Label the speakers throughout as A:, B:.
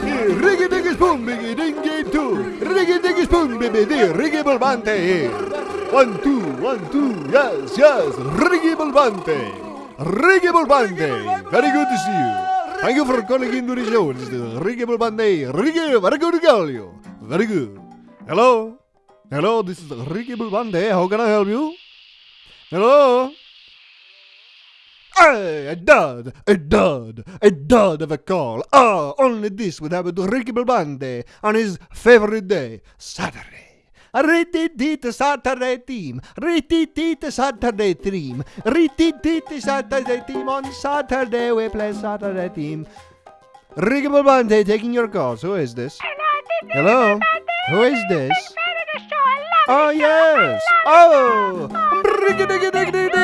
A: Riggy diggy spoon, biggy dingy two. Riggy diggy spoon, baby, the Riggy Bulbante. One, two, one, two, yes, yes, Riggy Bulbante. Riggy Bulbante, very good to see you. Thank you for calling into the show. This is Riggy Bulbante. Riggy, very good to call you. Very good. Hello? Hello, this is Ricky Bulbante. How can I help you? Hello? Hey, a dud, a dud, a dud of a call. Ah, only this would happen to Ricky Bulbante on his favorite day, Saturday. Rititita Saturday team, rititita Saturday team, rititita Saturday team. On Saturday we play Saturday team. Ricky Bulbante taking your calls. Who is this? Hello? Who is this? Oh yes! Oh!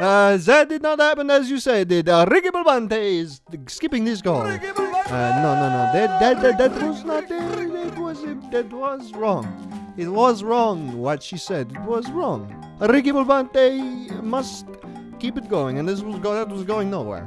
A: Uh, that did not happen as you said. It. Uh, Ricky Bulbante is skipping this call. Uh, no, no, no. That that that, that was not. Uh, that was that was wrong. It was wrong what she said. It was wrong. Ricky Bulbante must keep it going, and this was go- that was going nowhere.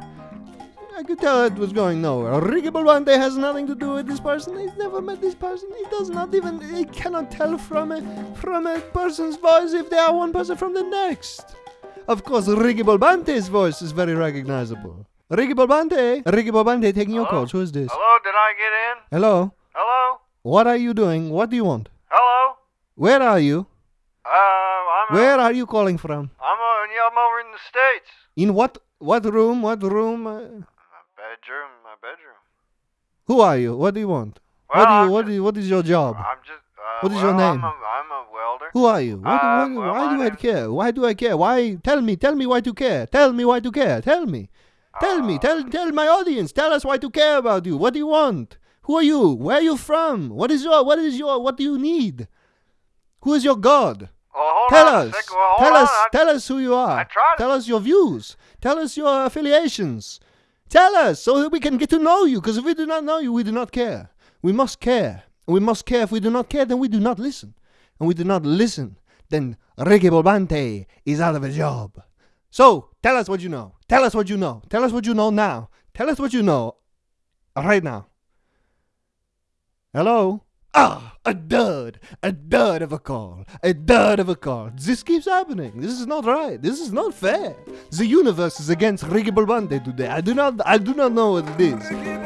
A: I could tell it was going nowhere. Ricky Bulbante has nothing to do with this person. He's never met this person. He does not even. He cannot tell from a from a person's voice if they are one person from the next. Of course, Ricky Bulbante's voice is very recognizable. Ricky Bulbante, Ricky Bulbante, taking your
B: Hello?
A: calls. Who is this?
B: Hello, did I get in?
A: Hello.
B: Hello?
A: What are you doing? What do you want?
B: Hello?
A: Where are you?
B: Uh, I'm
A: Where are you calling from?
B: I'm, uh, I'm over in the States.
A: In what what room? What room? Uh,
B: My bedroom, my bedroom.
A: who are you? What do you want?
B: Well,
A: what do you what
B: just-
A: do you, what is your job?
B: I'm just, uh,
A: What is
B: well,
A: your name?
B: I'm a, I'm a.
A: Who are you? What,
B: Uh,
A: what-
B: well,
A: why do I care? Why do I care? Why? Tell me. Tell me why to care. Tell me why to care. Tell me. Tell me.
B: Uh,
A: Tell tell my audience. Tell us why to care about you. What do you want? Who are you? Where are you from? What is your what is your what do you need? Who is your God?
B: Well,
A: Tell us.
B: Well,
A: Tell
B: on.
A: us.
B: I-
A: Tell us who you are. Tell us your views. Tell us your affiliations. Tell us so that we can get to know you. Because if we do not know you, we do not care. We must care. We must care. If we do not care, then we do not listen. And we do not listen, then Ricky Bolbante is out of a job. So tell us what you know. Tell us what you know. Tell us what you know now. Tell us what you know right now. Hello? Ah, a dud, a dud of a call, a dud of a call. This keeps happening. This is not right. This is not fair. The universe is against Ricky Bolbante today. I do not, I do not know what it is.